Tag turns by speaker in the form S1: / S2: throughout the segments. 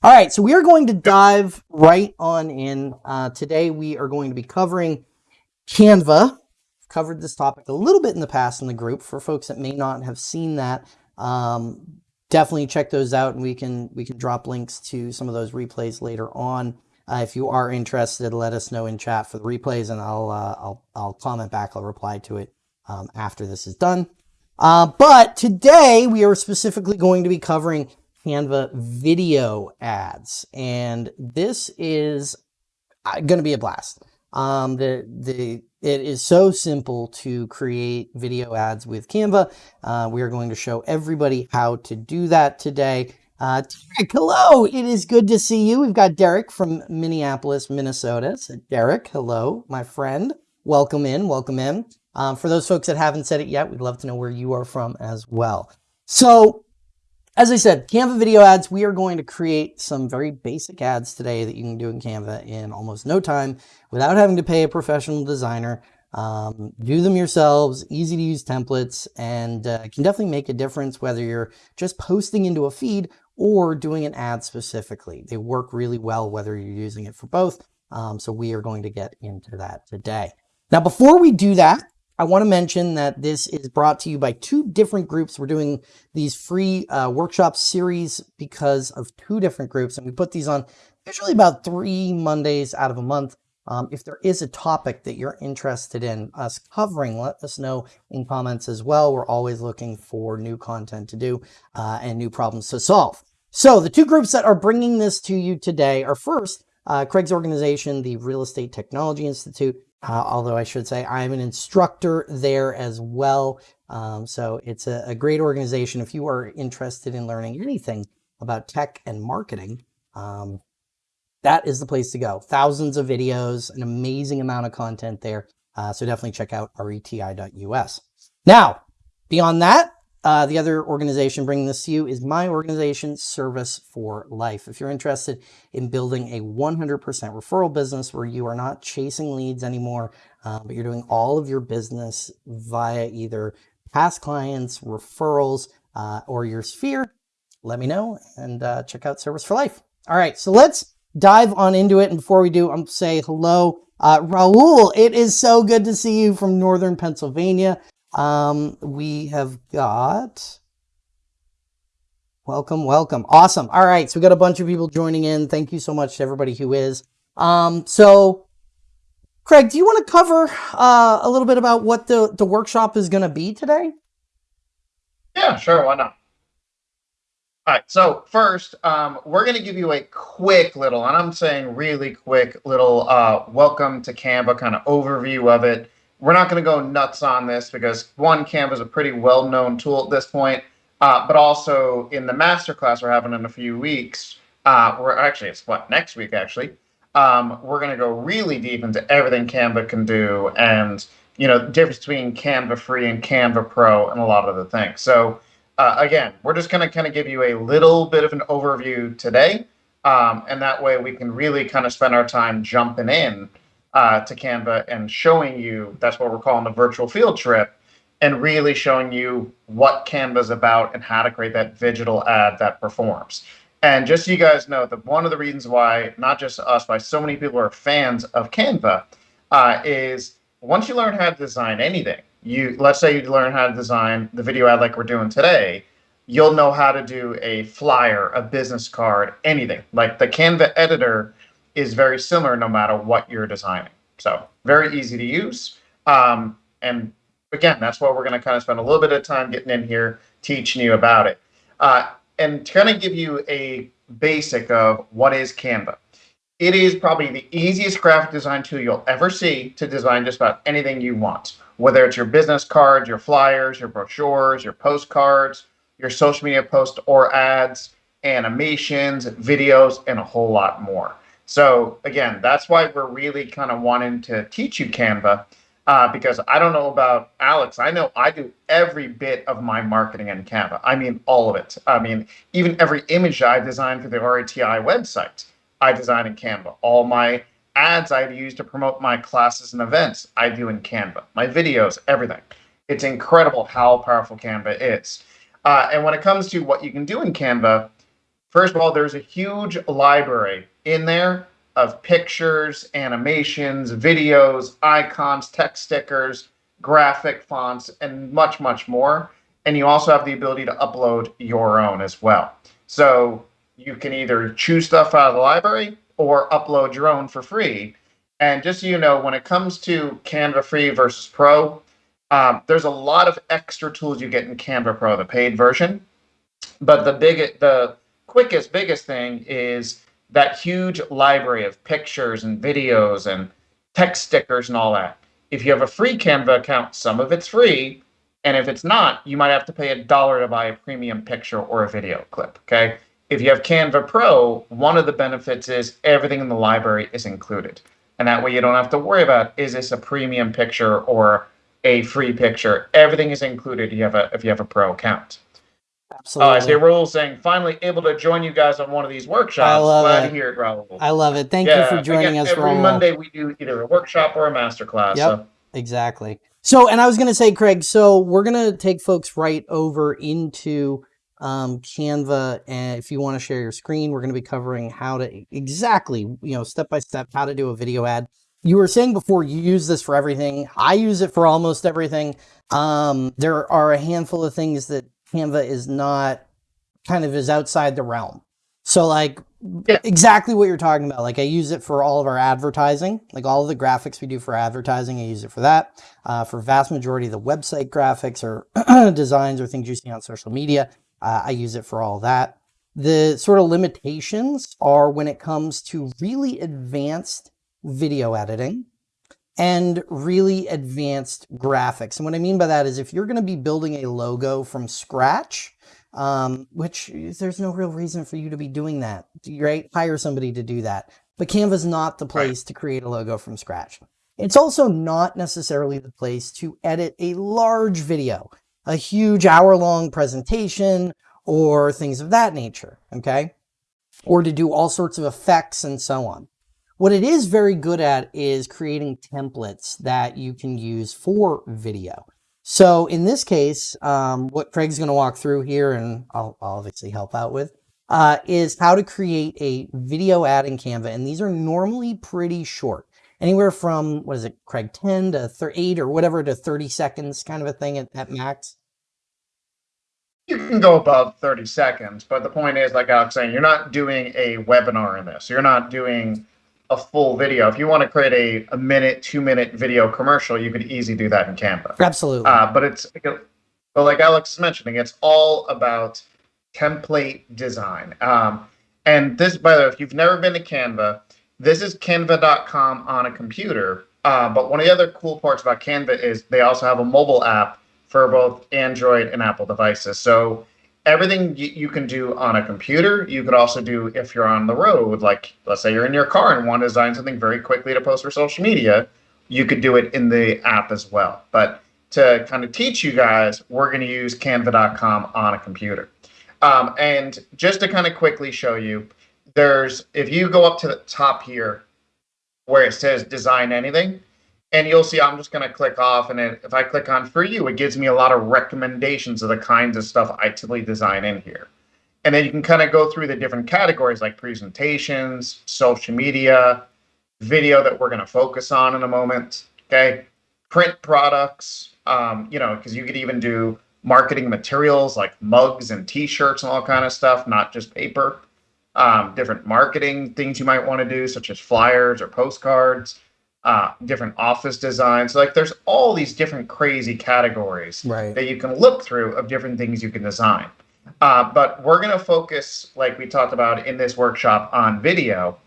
S1: All right, so we are going to dive right on in. Uh, today we are going to be covering Canva. I've covered this topic a little bit in the past in the group. For folks that may not have seen that, um, definitely check those out, and we can we can drop links to some of those replays later on. Uh, if you are interested, let us know in chat for the replays, and I'll uh, I'll I'll comment back. I'll reply to it um, after this is done. Uh, but today we are specifically going to be covering Canva video ads. And this is uh, going to be a blast. Um, the, the, it is so simple to create video ads with Canva. Uh, we are going to show everybody how to do that today. Uh, Derek, hello. It is good to see you. We've got Derek from Minneapolis, Minnesota. So Derek, hello, my friend. Welcome in, welcome in. Um, for those folks that haven't said it yet, we'd love to know where you are from as well. So as I said, Canva video ads, we are going to create some very basic ads today that you can do in Canva in almost no time without having to pay a professional designer. Um, do them yourselves, easy to use templates, and uh, can definitely make a difference whether you're just posting into a feed or doing an ad specifically. They work really well whether you're using it for both. Um, so we are going to get into that today. Now, before we do that, I want to mention that this is brought to you by two different groups. We're doing these free uh, workshop series because of two different groups, and we put these on usually about three Mondays out of a month. Um, if there is a topic that you're interested in us covering, let us know in comments as well. We're always looking for new content to do uh, and new problems to solve. So the two groups that are bringing this to you today are first, uh, Craig's organization, the Real Estate Technology Institute, uh, although I should say I'm an instructor there as well. Um, so it's a, a, great organization. If you are interested in learning anything about tech and marketing, um, that is the place to go. Thousands of videos, an amazing amount of content there. Uh, so definitely check out reti.us. Now, beyond that, uh, the other organization bringing this to you is my organization, Service for Life. If you're interested in building a 100% referral business where you are not chasing leads anymore, uh, but you're doing all of your business via either past clients, referrals, uh, or your sphere, let me know and uh, check out Service for Life. All right, so let's dive on into it. And before we do, I'm say hello, uh, Raul. It is so good to see you from Northern Pennsylvania. Um, we have got, welcome, welcome. Awesome. All right. So we got a bunch of people joining in. Thank you so much to everybody who is. Um, so Craig, do you want to cover uh, a little bit about what the, the workshop is going to be today?
S2: Yeah, sure. Why not? All right, so first, um, we're going to give you a quick little, and I'm saying really quick little uh, welcome to Canva kind of overview of it we're not going to go nuts on this because one, Canva is a pretty well-known tool at this point, uh, but also in the masterclass we're having in a few weeks, uh, we're actually it's what next week actually, um, we're going to go really deep into everything Canva can do and you know the difference between Canva Free and Canva Pro and a lot of the things. So uh, again, we're just going to kind of give you a little bit of an overview today, um, and that way we can really kind of spend our time jumping in uh, to Canva and showing you that's what we're calling the virtual field trip and really showing you what Canva is about and how to create that digital ad that performs. And just so you guys know that one of the reasons why, not just us, why so many people are fans of Canva uh, is once you learn how to design anything, you let's say you learn how to design the video ad like we're doing today, you'll know how to do a flyer, a business card, anything. Like the Canva editor is very similar no matter what you're designing. So very easy to use. Um, and again, that's why we're going to kind of spend a little bit of time getting in here, teaching you about it. Uh, and to kind of give you a basic of what is Canva. It is probably the easiest graphic design tool you'll ever see to design just about anything you want, whether it's your business cards, your flyers, your brochures, your postcards, your social media posts or ads, animations, videos, and a whole lot more. So again, that's why we're really kind of wanting to teach you Canva uh, because I don't know about Alex. I know I do every bit of my marketing in Canva. I mean, all of it. I mean, even every image I designed for the RETI website, I design in Canva. All my ads I use to promote my classes and events, I do in Canva. My videos, everything. It's incredible how powerful Canva is. Uh, and when it comes to what you can do in Canva, First of all, there's a huge library in there of pictures, animations, videos, icons, text stickers, graphic fonts, and much, much more. And you also have the ability to upload your own as well. So you can either choose stuff out of the library or upload your own for free. And just so you know, when it comes to Canva Free versus Pro, um, there's a lot of extra tools you get in Canva Pro, the paid version. But the big, the quickest, biggest thing is that huge library of pictures and videos and text stickers and all that. If you have a free Canva account, some of it's free. And if it's not, you might have to pay a dollar to buy a premium picture or a video clip. Okay. If you have Canva Pro, one of the benefits is everything in the library is included. And that way you don't have to worry about is this a premium picture or a free picture. Everything is included if you have a if you have a pro account.
S1: Absolutely.
S2: Uh, Raul saying, finally able to join you guys on one of these workshops.
S1: I love
S2: Glad
S1: it.
S2: to hear it, Raul.
S1: I love it. Thank
S2: yeah,
S1: you for joining us,
S2: every
S1: Raul.
S2: Monday we do either a workshop or a masterclass.
S1: Yep.
S2: So.
S1: Exactly. So, and I was going to say, Craig, so we're going to take folks right over into um, Canva. And if you want to share your screen, we're going to be covering how to exactly, you know, step by step, how to do a video ad. You were saying before you use this for everything. I use it for almost everything. Um, there are a handful of things that Canva is not kind of is outside the realm. So like
S2: Yeah.
S1: exactly what you're talking about. Like I use it for all of our advertising, like all of the graphics we do for advertising. I use it for that. Uh, for vast majority of the website graphics or designs or things you see on social media, uh, I use it for all that. The sort of limitations are when it comes to really advanced video editing and really advanced graphics. And what I mean by that is if you're going to be building a logo from scratch, um, which there's no real reason for you to be doing that, right? Hire somebody to do that. But Canva's not the place to create a logo from scratch. It's also not necessarily the place to edit a large video, a huge hour long presentation or things of that nature. Okay. Or to do all sorts of effects and so on. What it is very good at is creating templates that you can use for video. So in this case, um, what Craig's going to walk through here, and I'll, I'll obviously help out with, uh, is how to create a video ad in Canva. And these are normally pretty short, anywhere from, what is it, Craig, 10 to 8 or whatever to 30 seconds kind of a thing at, at max.
S2: You can go above 30 seconds, but the point is, like Alex saying, you're not doing a webinar in this. You're not doing a full video. If you want to create a, a minute, two minute video commercial, you could easily do that in Canva.
S1: Absolutely.
S2: Uh, but it's, but like Alex is mentioning, it's all about template design. Um, and this, by the way, if you've never been to Canva, this is canva.com on a computer. Uh, but one of the other cool parts about Canva is they also have a mobile app for both Android and Apple devices. So everything you, can do on a computer, you could also do if you're on the road. Like, let's say you're in your car and want to design something very quickly to post for social media, you could do it in the app as well. But to kind of teach you guys, we're going to use canva.com on a computer. Um, and just to kind of quickly show you, there's if you go up to the top here where it says design anything, and you'll see I'm just going to click off. And if I click on for you, it gives me a lot of recommendations of the kinds of stuff I typically design in here. And then you can kind of go through the different categories like presentations, social media, video that we're going to focus on in a moment. Okay. Print products, um, you know, because you could even do marketing materials like mugs and t-shirts and all kind of stuff, not just paper. Um, different marketing things you might want to do, such as flyers or postcards uh, different office designs. Like there's all these different crazy categories
S1: Right.
S2: that you can look through of different things you can design. Uh, but we're going to focus, like we talked about in this workshop, on video.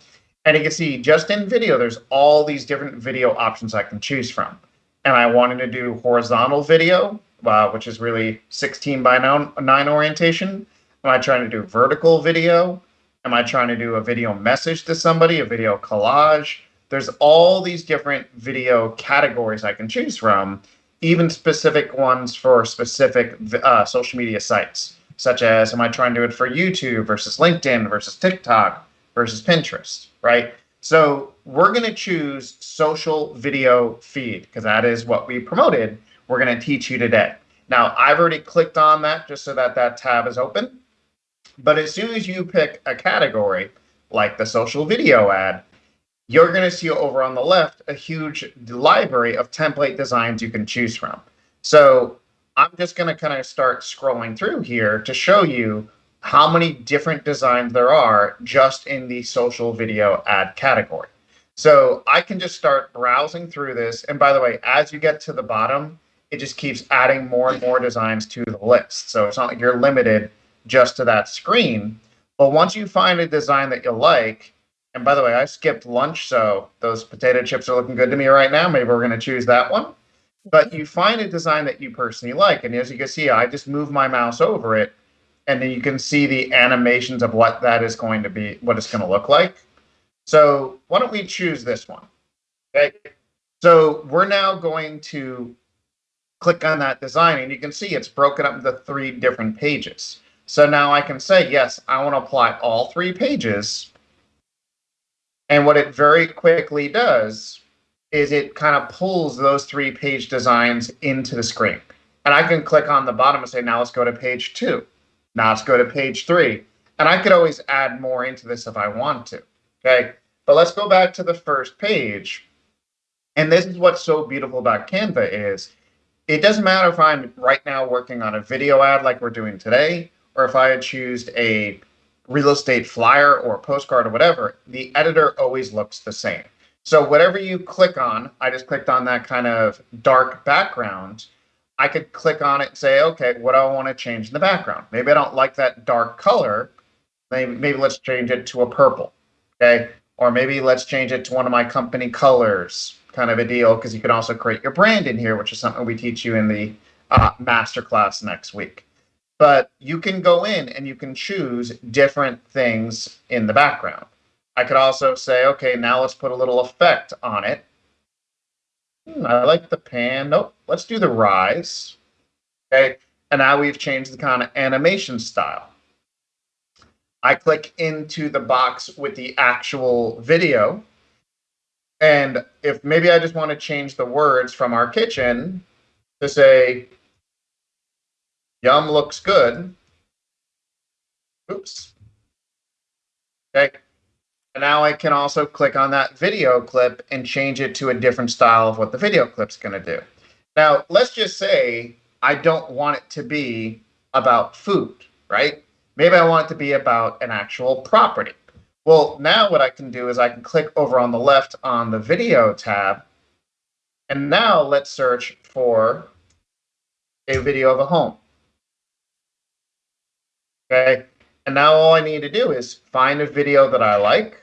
S2: And you can see just in video, there's all these different video options I can choose from. And I wanted to do horizontal video, uh, which is really 16 by 9, 9 orientation. Am I trying to do vertical video? Am I trying to do a video message to somebody, a video collage? There's all these different video categories I can choose from, even specific ones for specific uh, social media sites, such as am I trying to do it for YouTube versus LinkedIn versus TikTok versus Pinterest, right? So we're going to choose social video feed because that is what we promoted. We're going to teach you today. Now, I've already clicked on that just so that that tab is open. But as soon as you pick a category, like the social video ad, you're going to see over on the left a huge library of template designs you can choose from. So I'm just going to kind of start scrolling through here to show you how many different designs there are just in the social video ad category. So I can just start browsing through this. And by the way, as you get to the bottom, it just keeps adding more and more designs to the list. So it's not like you're limited just to that screen. But once you find a design that you like, and by the way, I skipped lunch, so those potato chips are looking good to me right now. Maybe we're going to choose that one. But you find a design that you personally like. And as you can see, I just move my mouse over it, and then you can see the animations of what that is going to be, what it's going to look like. So why don't we choose this one? Okay. So we're now going to click on that design, and you can see it's broken up into three different pages. So now I can say, yes, I want to apply all three pages. And what it very quickly does is it kind of pulls those three page designs into the screen. And I can click on the bottom and say, now let's go to page two. Now let's go to page three. And I could always add more into this if I want to. Okay. But let's go back to the first page. And this is what's so beautiful about Canva is it doesn't matter if I'm right now working on a video ad like we're doing today, or if I had choose a real estate flyer or postcard or whatever, the editor always looks the same. So whatever you click on, I just clicked on that kind of dark background. I could click on it and say, okay, what do I want to change in the background? Maybe I don't like that dark color. Maybe, maybe let's change it to a purple. Okay. Or maybe let's change it to one of my company colors kind of a deal because you can also create your brand in here, which is something we teach you in the uh, masterclass next week. But you can go in and you can choose different things in the background. I could also say, okay, now let's put a little effect on it. Hmm, I like the pan. Nope, let's do the rise. Okay, and now we've changed the kind of animation style. I click into the box with the actual video. And if maybe I just want to change the words from our kitchen to say, yum looks good. Oops. Okay. And now I can also click on that video clip and change it to a different style of what the video clip's going to do. Now, let's just say I don't want it to be about food, right? Maybe I want it to be about an actual property. Well, now what I can do is I can click over on the left on the video tab. And now let's search for a video of a home. Okay. And now all I need to do is find a video that I like.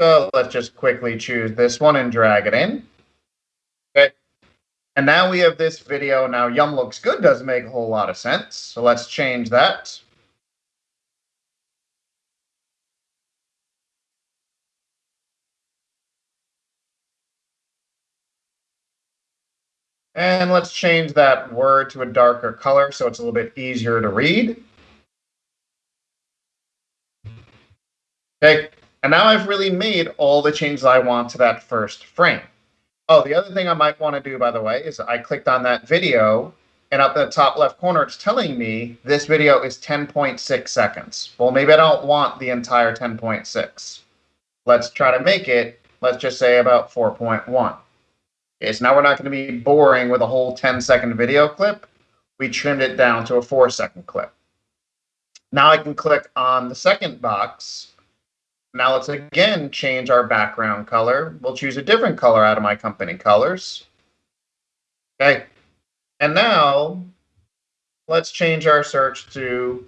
S2: So let's just quickly choose this one and drag it in. Okay. And now we have this video. Now Yum looks good doesn't make a whole lot of sense. So let's change that. And let's change that word to a darker color so it's a little bit easier to read. Okay, and now I've really made all the changes I want to that first frame. Oh, the other thing I might want to do, by the way, is I clicked on that video and up in the top left corner, it's telling me this video is 10.6 seconds. Well, maybe I don't want the entire 10.6. Let's try to make it, let's just say about 4.1. Okay, so now we're not going to be boring with a whole 10 second video clip. We trimmed it down to a four second clip. Now I can click on the second box. Now let's again change our background color. We'll choose a different color out of my company colors. Okay. And now let's change our search to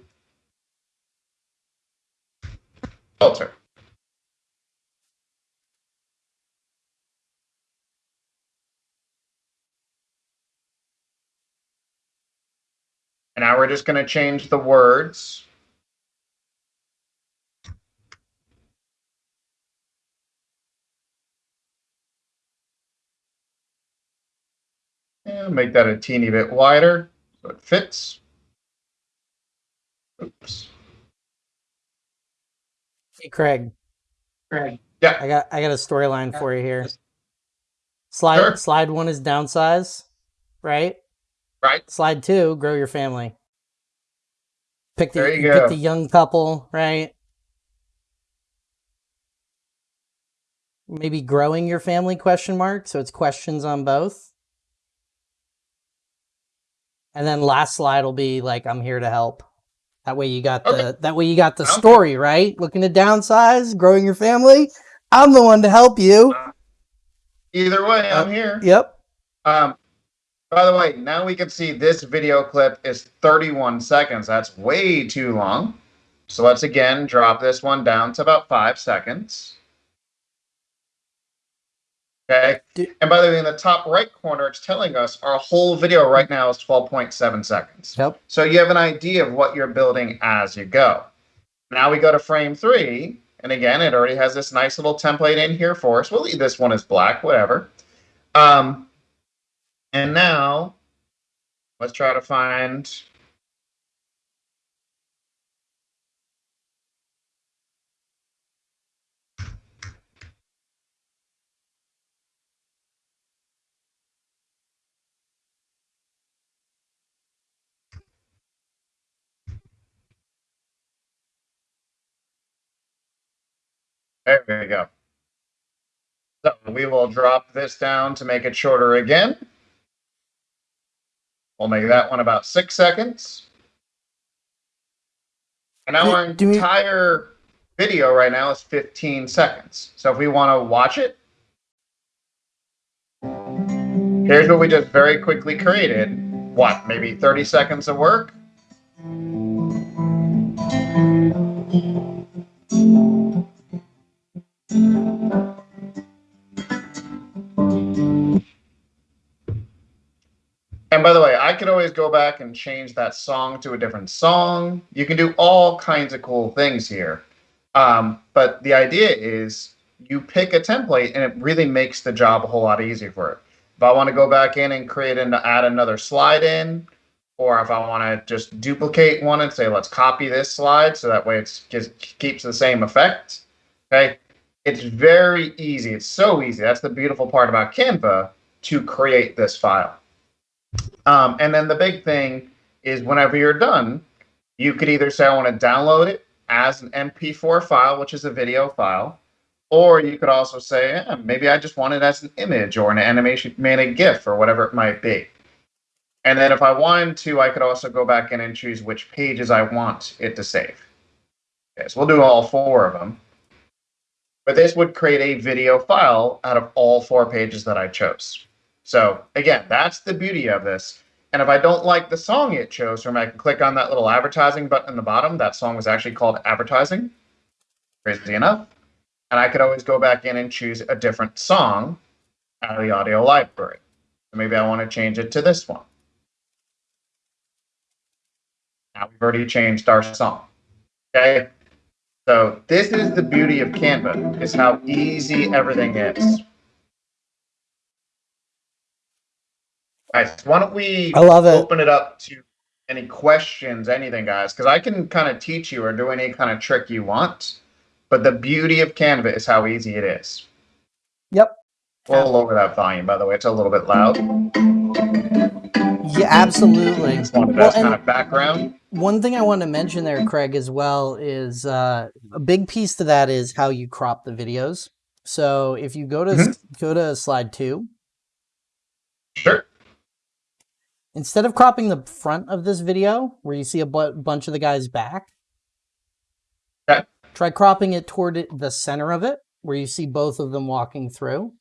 S2: filter. And now we're just going to change the words. And make that a teeny bit wider so it fits. Oops.
S1: Hey, Craig.
S2: Craig. Yeah.
S1: I got I got a storyline for you here. Slide
S2: Sure.
S1: slide one is downsize, right?
S2: Right.
S1: Slide two, grow your family. Pick the
S2: There you
S1: pick
S2: go.
S1: the young couple, right? Maybe growing your family question mark, so it's questions on both. And then last slide will be like I'm here to help. That way you got
S2: Okay.
S1: the that way you got the
S2: good.
S1: story, right? Looking to downsize, growing your family. I'm the one to help you.
S2: Either way, I'm
S1: Uh,
S2: here.
S1: Yep.
S2: Um, by the way, now we can see this video clip is 31 seconds. That's way too long. So let's again drop this one down to about five seconds. Okay. And by the way, in the top right corner, it's telling us our whole video right now is 12.7 seconds.
S1: Yep.
S2: So you have an idea of what you're building as you go. Now we go to frame three. And again, it already has this nice little template in here for us. We'll leave this one as black, whatever. Um, and now let's try to find. There we go. So we will drop this down to make it shorter again. We'll make that one about six seconds. And now
S1: Do-
S2: our
S1: we-
S2: entire video right now is 15 seconds. So if we want to watch it, here's what we just very quickly created. What, maybe 30 seconds of work? Could always go back and change that song to a different song. You can do all kinds of cool things here. Um, but the idea is you pick a template and it really makes the job a whole lot easier for it. If I want to go back in and create and add another slide in, or if I want to just duplicate one and say, let's copy this slide so that way it just keeps the same effect. Okay. It's very easy. It's so easy. That's the beautiful part about Canva to create this file. Um, and then the big thing is whenever you're done, you could either say, I want to download it as an MP4 file, which is a video file, or you could also say, "Eh, maybe I just want it as an image or an animation made a GIF or whatever it might be. And then if I wanted to, I could also go back in and choose which pages I want it to save. Okay, so we'll do all four of them. But this would create a video file out of all four pages that I chose. So again, that's the beauty of this. And if I don't like the song it chose from, I can click on that little advertising button in the bottom. That song was actually called advertising. Crazy enough. And I could always go back in and choose a different song out of the audio library. So maybe I want to change it to this one. Now we've already changed our song. Okay. So this is the beauty of Canva, is how easy everything is. Guys, why don't we
S1: I love it.
S2: open it up to any questions, anything, guys? Because I can kind of teach you or do any kind of trick you want. But the beauty of Canva is how easy it is.
S1: Yep.
S2: We'll lower that volume, by the way. It's a little bit loud.
S1: Yeah, absolutely.
S2: Wanted
S1: Well,
S2: kind of background.
S1: one thing I want to mention there, Craig, as well, is uh, a big piece to that is how you crop the videos. So if you go to
S2: Mm-hmm.
S1: go to slide two,
S2: Sure.
S1: Instead of cropping the front of this video where you see a bu- bunch of the guys back,
S2: Okay.
S1: try cropping it toward it, the center of it where you see both of them walking through.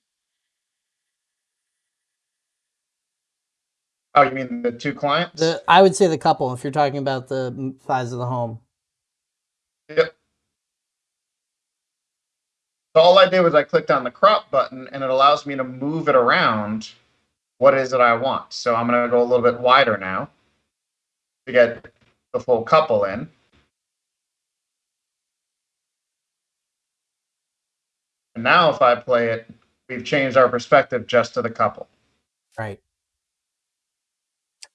S2: Oh, you mean the two clients?
S1: The I would say the couple if you're talking about the size of the home.
S2: Yep. So all I did was I clicked on the crop button and it allows me to move it around what is it I want. So I'm going to go a little bit wider now to get the full couple in. And now if I play it, we've changed our perspective just to the couple.
S1: Right.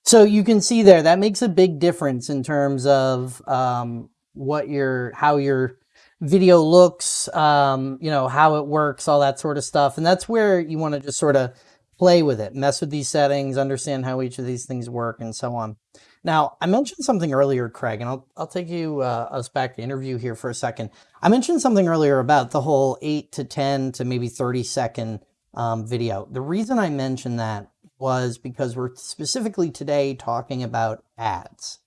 S1: So you can see there that makes a big difference in terms of um, what your how your video looks, um, you know how it works, all that sort of stuff, and that's where you want to just sort of play with it, mess with these settings, understand how each of these things work, and so on. Now, I mentioned something earlier, Craig, and I'll, I'll take you uh, us back to interview here for a second. I mentioned something earlier about the whole 8 to 10 to maybe 30 second um, video. The reason I mentioned that was because we're specifically today talking about ads.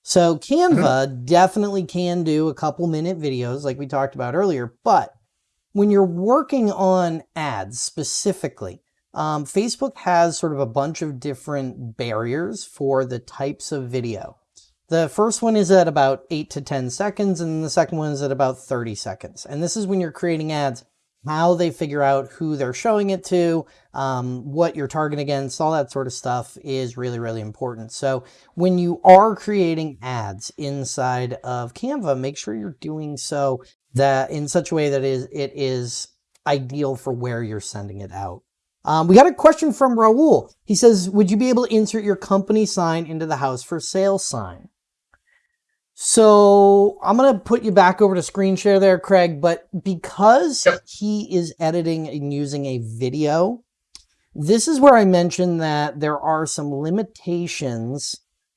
S1: So Canva mm-hmm. definitely can do a couple minute videos like we talked about earlier, but when you're working on ads specifically, um, Facebook has sort of a bunch of different barriers for the types of video. The first one is at about 8 to 10 seconds, and the second one is at about 30 seconds. And this is when you're creating ads, how they figure out who they're showing it to, um, what you're targeting against, all that sort of stuff is really, really important. So when you are creating ads inside of Canva, make sure you're doing so that in such a way that is it is ideal for where you're sending it out. Um, we got a question from Raul. He says, would you be able to insert your company sign into the house for sale sign? So I'm going to put you back over to screen share there, Craig, but because yep. he is editing and using a video, this is where I mentioned that there are some limitations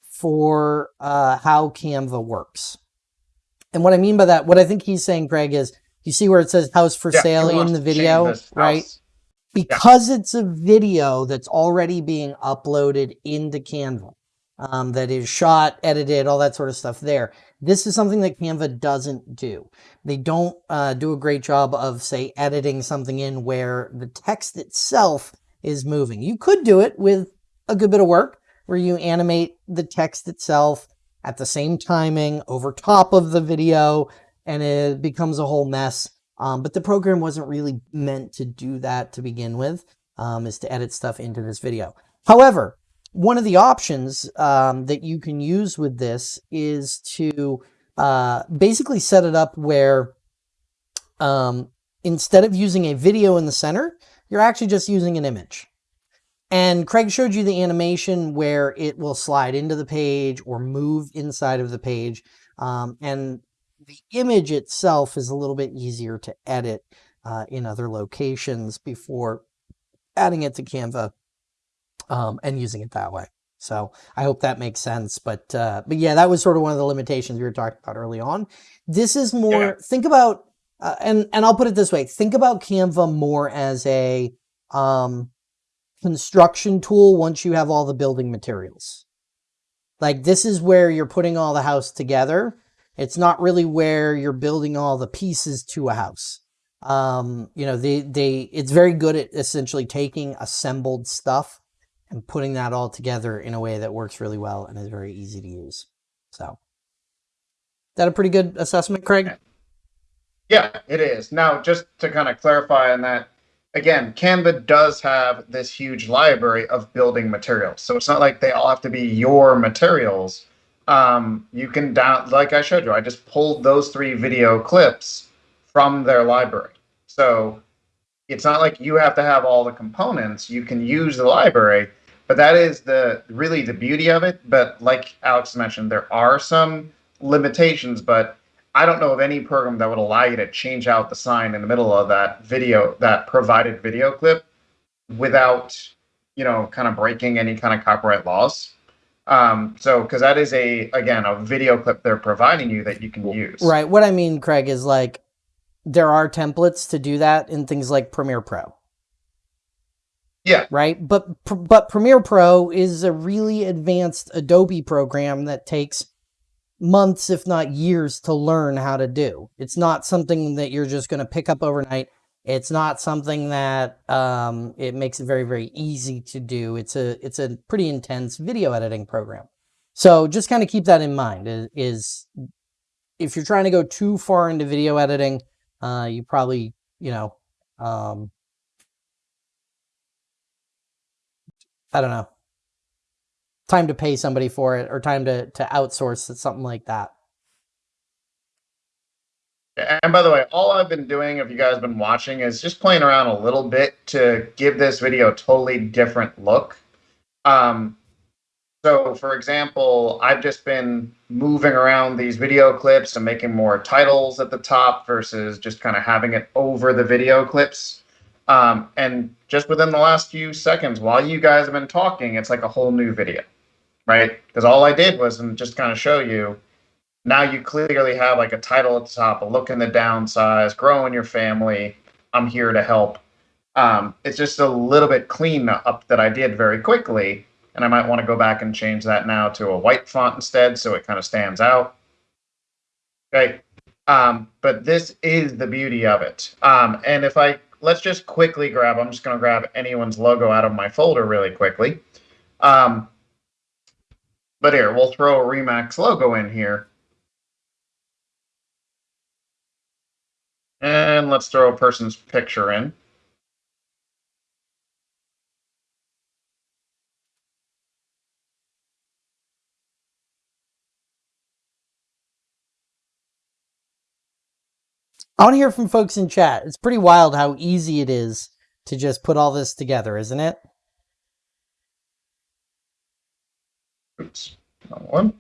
S1: for uh, how Canva works. And what I mean by that, what I think he's saying, Craig, is you see where it says house for yeah, sale in the video, right? Because yeah. it's a video that's already being uploaded into Canva um, that is shot, edited, all that sort of stuff there. This is something that Canva doesn't do. They don't uh, do a great job of, say, editing something in where the text itself is moving. You could do it with a good bit of work where you animate the text itself at the same timing over top of the video and it becomes a whole mess. Um, but the program wasn't really meant to do that to begin with, um, is to edit stuff into this video. However, one of the options um, that you can use with this is to uh, basically set it up where um, instead of using a video in the center, you're actually just using an image. And Craig showed you the animation where it will slide into the page or move inside of the page. Um, and the image itself is a little bit easier to edit uh, in other locations before adding it to Canva um, and using it that way. So I hope that makes sense. But uh, but yeah, that was sort of one of the limitations we were talking about early on. This is more, yeah. think about, uh, and, and I'll put it this way, think about Canva more as a um, construction tool once you have all the building materials. Like this is where you're putting all the house together. It's not really where you're building all the pieces to a house. Um, you know, they, they, it's very good at essentially taking assembled stuff and putting that all together in a way that works really well and is very easy to use. So, that a pretty good assessment, Craig?
S2: Yeah, it is. Now, just to kind of clarify on that, again, Canva does have this huge library of building materials. So it's not like they all have to be your materials. Um, you can down, like I showed you, I just pulled those three video clips from their library. So it's not like you have to have all the components. You can use the library but that is the really the beauty of it. But like Alex mentioned, there are some limitations, but I don't know of any program that would allow you to change out the sign in the middle of that video, that provided video clip, without you know kind of breaking any kind of copyright laws. Um, so because that is a again a video clip they're providing you that you can use.
S1: Right. What I mean, Craig, is like there are templates to do that in things like Premiere Pro.
S2: Yeah.
S1: Right. But but Premiere Pro is a really advanced Adobe program that takes months, if not years, to learn how to do. It's not something that you're just going to pick up overnight. It's not something that um, it makes it very very easy to do. It's a it's a pretty intense video editing program. So just kind of keep that in mind. Is, is if you're trying to go too far into video editing, uh, you probably you know um, I don't know, time to pay somebody for it or time to, to outsource something like that.
S2: And by the way, all I've been doing, if you guys have been watching, is just playing around a little bit to give this video a totally different look. Um, so, for example, I've just been moving around these video clips and making more titles at the top versus just kind of having it over the video clips. Um, and just within the last few seconds, while you guys have been talking, it's like a whole new video, right? Because all I did was just kind of show you. Now you clearly have like a title at the top, a look in the downsize, growing your family. I'm here to help. Um, it's just a little bit clean up that I did very quickly, and I might want to go back and change that now to a white font instead, so it kind of stands out. Okay, um, but this is the beauty of it. Um, and if I let's just quickly grab, I'm just going to grab anyone's logo out of my folder really quickly. Um, but here, we'll throw a Remax logo in here. And let's throw a person's picture in.
S1: I want to hear from folks in chat. It's pretty wild how easy it is to just put all this together, isn't it?
S2: Oops, wrong one.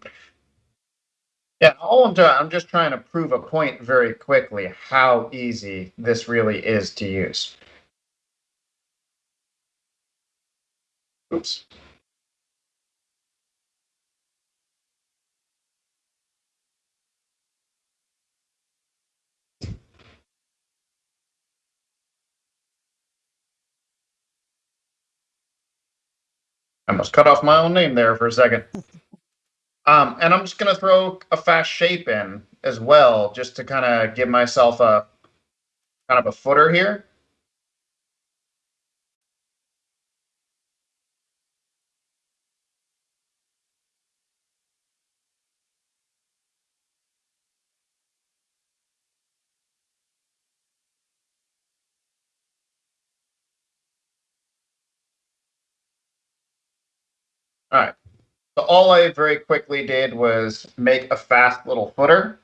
S2: Yeah, all I'm doing, I'm just trying to prove a point very quickly how easy this really is to use. Oops. I must cut off my own name there for a second. Um, and I'm just going to throw a fast shape in as well, just to kind of give myself a kind of a footer here. All right. So all I very quickly did was make a fast little footer.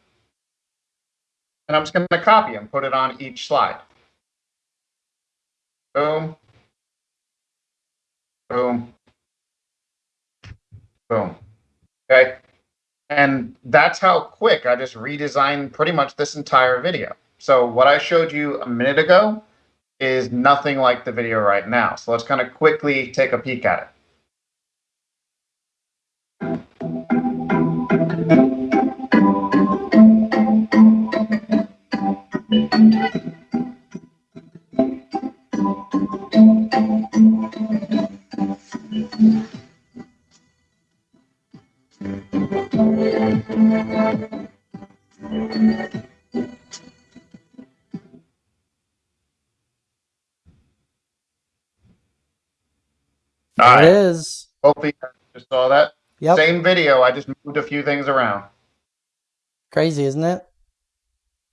S2: And I'm just going to copy and put it on each slide. Boom. Boom. Boom. Okay. And that's how quick I just redesigned pretty much this entire video. So what I showed you a minute ago is nothing like the video right now. So let's kind of quickly take a peek at it.
S1: There it is.
S2: Hopefully you just saw that.
S1: Yep.
S2: Same video. I just moved a few things around.
S1: Crazy, isn't it?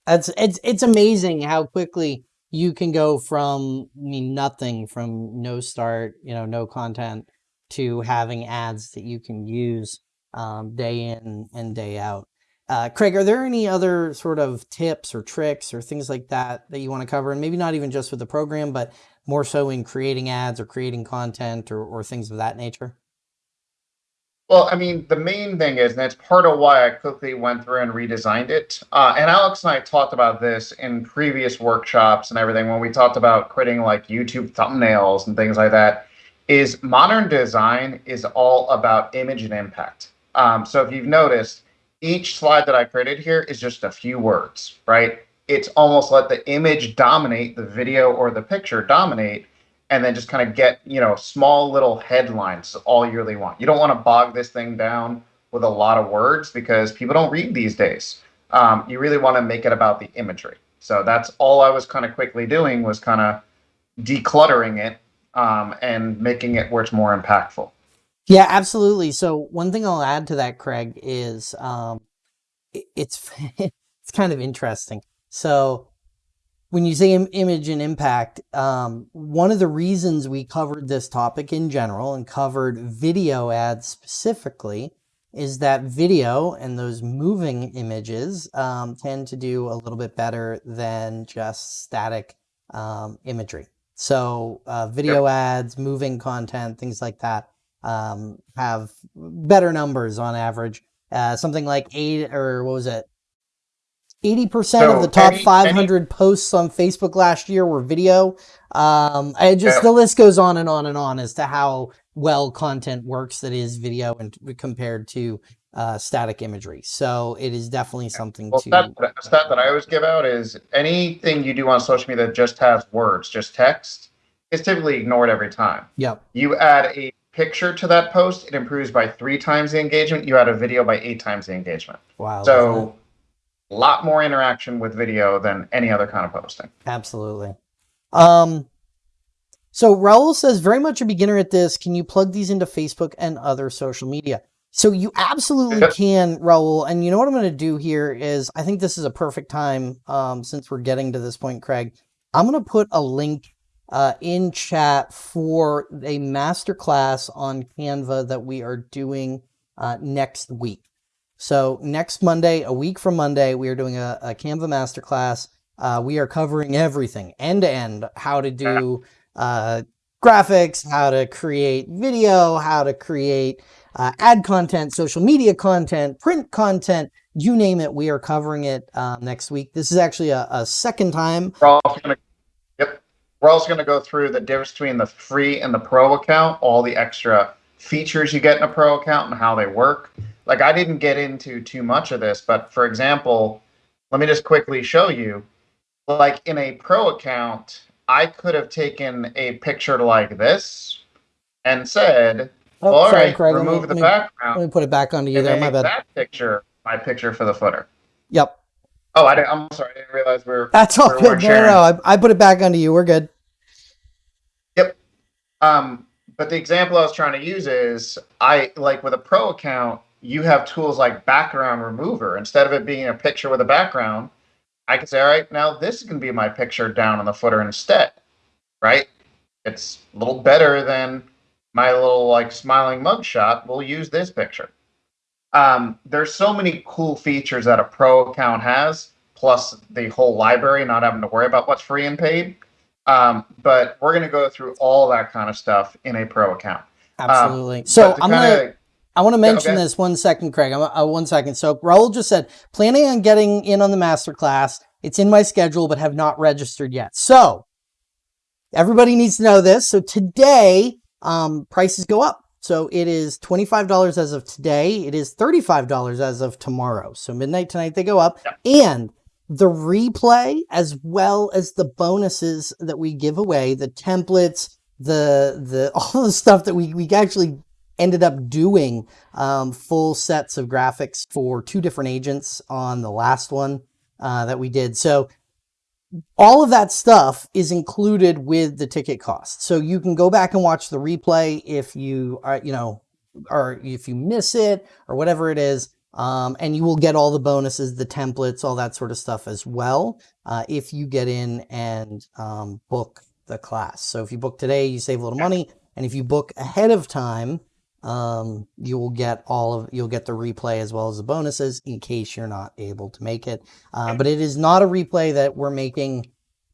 S1: That's it's it's amazing how quickly you can go from I mean nothing from no start, you know, no content to having ads that you can use um, day in and day out. Uh, Craig, are there any other sort of tips or tricks or things like that that you want to cover? And maybe not even just with the program, but more so in creating ads or creating content or, or things of that nature?
S2: Well, I mean, the main thing is, and it's part of why I quickly went through and redesigned it. Uh, and Alex and I talked about this in previous workshops and everything when we talked about creating like YouTube thumbnails and things like that. Is modern design is all about image and impact. Um, so if you've noticed, each slide that I created here is just a few words, right? It's almost let the image dominate the video or the picture dominate and then just kind of get you know small little headlines all you really want. You don't want to bog this thing down with a lot of words because people don't read these days. Um, you really want to make it about the imagery. So that's all i was kind of quickly doing was kind of decluttering it um, and making it where it's more impactful
S1: Yeah, absolutely. So one thing I'll add to that, Craig, is um, i- it's it's kind of interesting. So when you say Im- image and impact, um, one of the reasons we covered this topic in general and covered video ads specifically is that video and those moving images um, tend to do a little bit better than just static um, imagery. So uh, video ads, moving content, things like that um, have better numbers on average. Uh, something like eight or what was it? Eighty percent of the top
S2: any-
S1: 500 posts on Facebook last year were video. Um, I just
S2: Yeah.
S1: the list goes on and on and on as to how well content works that is video and compared to uh, static imagery. So it is definitely something
S2: Well,
S1: to.
S2: stat, the stat that I always give out is anything you do on social media that just has words, just text, is typically ignored every time.
S1: Yep.
S2: You add a picture to that post, it improves by three times the engagement. You add a video by eight times the engagement.
S1: Wow.
S2: So, a lot more interaction with video than any other kind of posting.
S1: Absolutely. Um, so Raul says, very much a beginner at this. Can you plug these into Facebook and other social media? So you absolutely
S2: Yep.
S1: can, Raul. And you know what I'm going to do here is I think this is a perfect time um, since we're getting to this point, Craig. I'm going to put a link uh, in chat for a masterclass on Canva that we are doing uh, next week. So next Monday, a week from Monday, we are doing a, a Canva masterclass. Uh, we are covering everything end to end, how to do uh, graphics, how to create video, how to create uh, ad content, social media content, print content, you name it. We are covering it uh, next week. This is actually a, a second time.
S2: We're also going to, yep, we're also going to go through the difference between the free and the pro account, all the extra features you get in a pro account and how they work. Like I didn't get into too much of this, but for example, let me just quickly show you. Like in a pro account, I could have taken a picture like this and said,
S1: Oh,
S2: "All
S1: sorry,
S2: right,
S1: Craig. Let me,
S2: remove
S1: let
S2: the
S1: me-
S2: background."
S1: let me put it back onto you there. My bad.
S2: that picture my picture for the footer.
S1: Yep.
S2: Oh, I I'm sorry, I didn't realize we are
S1: That's all good. No, no, no. I, I put it back onto you. We're good.
S2: Um, but the example I was trying to use is I like with a pro account, you have tools like background remover. Instead of it being a picture with a background, I can say, all right, now this is going to be my picture down on the footer instead, right? It's a little better than my little like smiling mugshot. We'll use this picture. Um, there's so many cool features that a pro account has, plus the whole library, not having to worry about what's free and paid. Um, but we're going to go through all that kind of stuff in a pro account.
S1: Absolutely. so
S2: to
S1: I'm gonna. I want to mention
S2: okay.
S1: this one second, Craig. I'm, uh, one second. So Raul just said, planning on getting in on the masterclass. It's in my schedule, but have not registered yet. So everybody needs to know this. So today, um, prices go up. So it is $25 as of today. It is $35 as of tomorrow. So midnight tonight, they go up. And the replay, as well as the bonuses that we give away, the templates, the, the, all the stuff that we, we actually ended up doing um, full sets of graphics for two different agents on the last one uh, that we did. So all of that stuff is included with the ticket cost. So you can go back and watch the replay if you are, you know, or if you miss it or whatever it is. Um, and you will get all the bonuses, the templates, all that sort of stuff as well. Uh, if you get in and um, book the class. So if you book today, you save a little money. And if you book ahead of time, um, you will get all of you'll get the replay as well as the bonuses in case you're not able to make it. Uh, but it is not a replay that we're making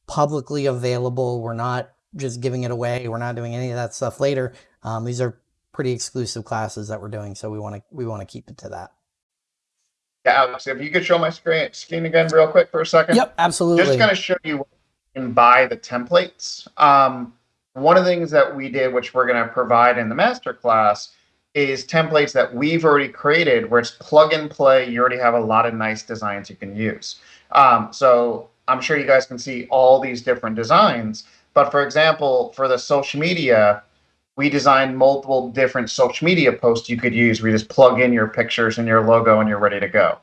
S1: publicly available. We're not just giving it away. We're not doing any of that stuff later. Um, these are pretty exclusive classes that we're doing, so we want to we want to keep it to that.
S2: Yeah, Alex, if you could show my screen, screen again real quick for a second.
S1: Yep, absolutely.
S2: Just going to show you can buy the templates. Um, one of the things that we did, which we're going to provide in the masterclass, is templates that we've already created where it's plug and play. You already have a lot of nice designs you can use. Um, so I'm sure you guys can see all these different designs. But for example, for the social media, we designed multiple different social media posts you could use We just plug in your pictures and your logo and you're ready to go.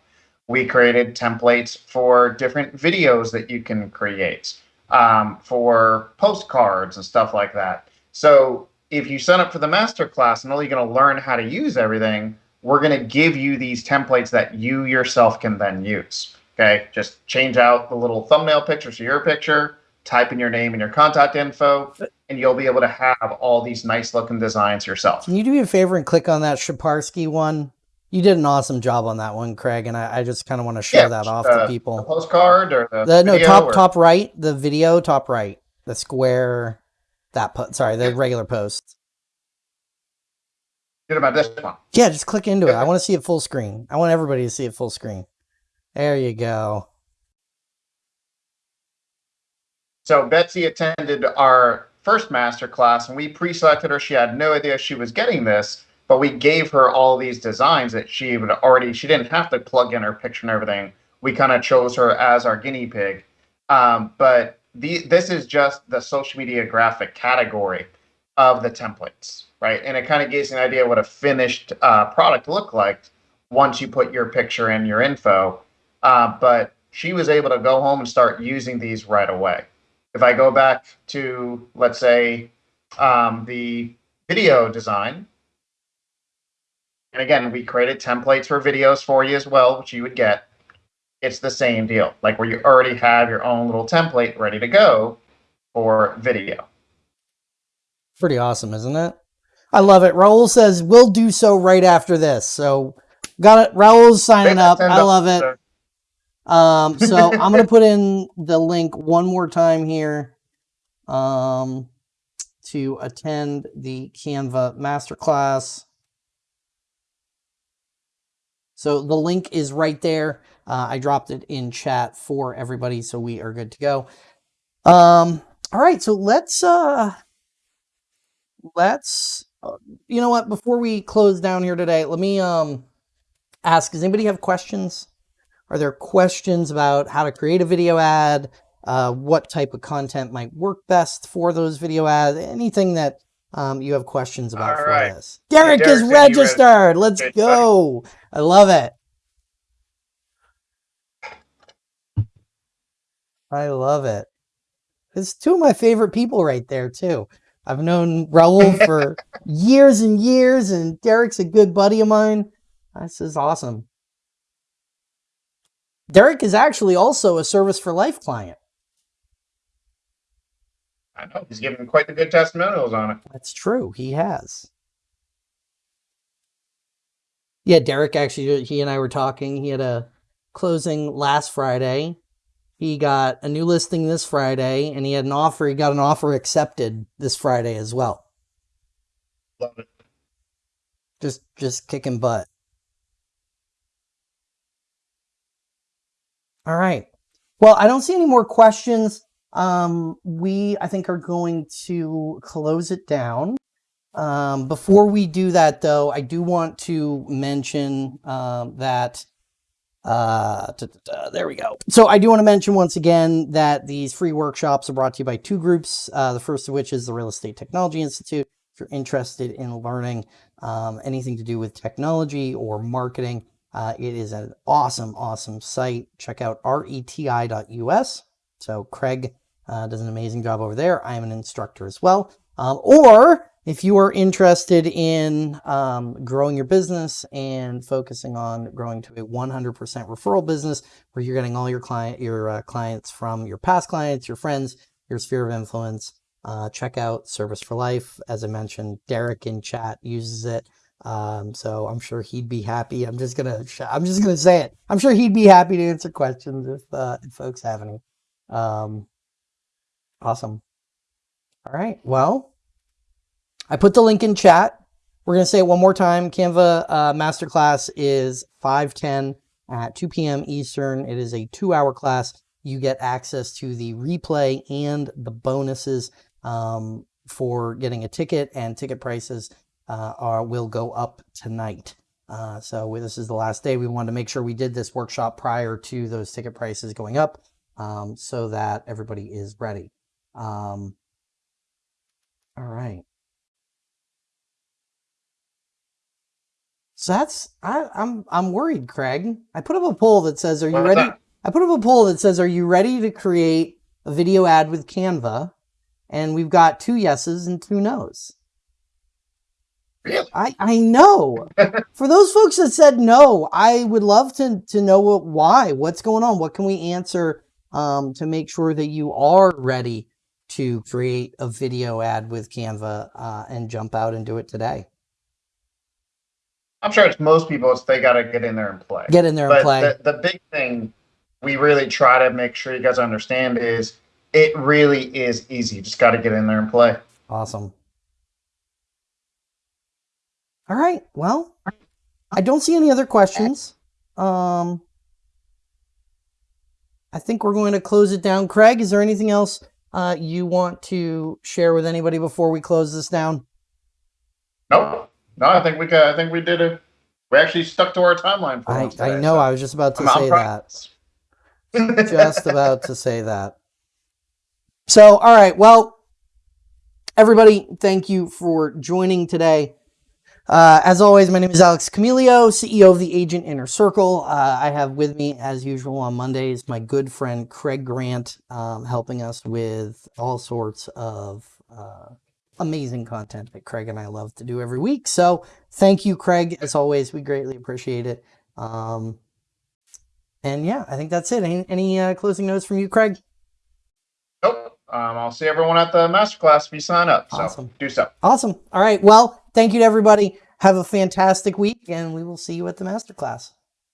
S2: We created templates for different videos that you can create, um, for postcards and stuff like that. So if you sign up for the masterclass and only going to learn how to use everything, we're going to give you these templates that you yourself can then use. Okay, just change out the little thumbnail picture to your picture, type in your name and your contact info, and you'll be able to have all these nice looking designs yourself.
S1: Can you do me a favor and click on that Shaparsky one? You did an awesome job on that one, Craig, and I, I just kind of want to show
S2: yeah,
S1: that off
S2: uh,
S1: to people.
S2: The postcard or the,
S1: the no top
S2: or...
S1: top right, the video top right, the square, that po- sorry, the yeah. regular post.
S2: About this one?
S1: Yeah, just click into yeah. it. I want to see it full screen. I want everybody to see it full screen. There you go.
S2: So Betsy attended our first master class, and we pre-selected her. She had no idea she was getting this but we gave her all these designs that she would already, she didn't have to plug in her picture and everything. We kind of chose her as our guinea pig. Um, but the, this is just the social media graphic category of the templates, right? And it kind of gives you an idea what a finished uh, product looked like once you put your picture and your info. Uh, but she was able to go home and start using these right away. If I go back to, let's say, um, the video design, and again, we created templates for videos for you as well, which you would get. It's the same deal, like where you already have your own little template ready to go for video.
S1: Pretty awesome, isn't it? I love it. Raul says we'll do so right after this. So got it. Raul's signing up. I love it. Um, so I'm going to put in the link one more time here um, to attend the Canva masterclass. So the link is right there. Uh, I dropped it in chat for everybody, so we are good to go. Um, all right, so let's uh, let's uh, you know what? Before we close down here today, let me um ask: Does anybody have questions? Are there questions about how to create a video ad? Uh, what type of content might work best for those video ads? Anything that um, you have questions about All for right. this? Derek, Derek is registered. Let's go. I love it. I love it. It's two of my favorite people right there too. I've known Raul for years and years, and Derek's a good buddy of mine. This is awesome. Derek is actually also a Service for Life client.
S2: I know. He's given quite the good testimonials on it.
S1: That's true. He has. Yeah, Derek actually, he and I were talking. He had a closing last Friday. He got a new listing this Friday, and he had an offer. He got an offer accepted this Friday as well.
S2: Love it.
S1: Just, just kicking butt. All right. Well, I don't see any more questions. Um, we, I think, are going to close it down. Um, before we do that, though, I do want to mention um, that uh, da, da, da, there we go. So I do want to mention once again that these free workshops are brought to you by two groups. Uh, the first of which is the Real Estate Technology Institute. If you're interested in learning um, anything to do with technology or marketing, uh, it is an awesome, awesome site. Check out reti.us. So Craig uh, does an amazing job over there. I am an instructor as well. Um, or if you are interested in um, growing your business and focusing on growing to a 100% referral business where you're getting all your client, your uh, clients from your past clients, your friends, your sphere of influence, uh, check out Service for Life. As I mentioned, Derek in chat uses it. Um, so I'm sure he'd be happy. I'm just gonna, I'm just gonna say it. I'm sure he'd be happy to answer questions if, uh, if folks have any. Um, awesome. All right. Well, I put the link in chat. We're gonna say it one more time. Canva uh, masterclass is 5:10 at 2 p.m. Eastern. It is a two-hour class. You get access to the replay and the bonuses um, for getting a ticket and ticket prices uh, are, will go up tonight. Uh, so this is the last day. We wanted to make sure we did this workshop prior to those ticket prices going up um, so that everybody is ready. Um, all right. So that's I, am I'm, I'm worried, Craig. I put up a poll that says, "Are you ready?" That? I put up a poll that says, "Are you ready to create a video ad with Canva?" And we've got two yeses and two nos.
S2: Really?
S1: I, I know. For those folks that said no, I would love to, to know what, why. What's going on? What can we answer um, to make sure that you are ready to create a video ad with Canva uh, and jump out and do it today?
S2: I'm sure it's most people. It's they got to get in there and play.
S1: Get in there
S2: but
S1: and play.
S2: The, the big thing we really try to make sure you guys understand is it really is easy. You just got to get in there and play.
S1: Awesome. All right. Well, I don't see any other questions. Um, I think we're going to close it down. Craig, is there anything else uh, you want to share with anybody before we close this down?
S2: No, no, I think we got, I think we did it. We actually stuck to our timeline for
S1: I,
S2: once
S1: I know.
S2: so
S1: I was just about to
S2: I'm- I'm
S1: say that. Just about to say that. So, all right. Well, everybody, thank you for joining today. Uh, as always, my name is Alex Camilio, CEO of the Agent Inner Circle. Uh, I have with me, as usual, on Mondays, my good friend Craig Grant, um, helping us with all sorts of uh, amazing content that Craig and I love to do every week. So, thank you, Craig. As always, we greatly appreciate it. Um, and yeah, I think that's it. Any, any uh, closing notes from you, Craig?
S2: Nope. Um, I'll see everyone at the masterclass if you sign up. So
S1: Awesome.
S2: do so.
S1: Awesome. All right. Well, thank you to everybody. Have a fantastic week, and we will see you at the masterclass.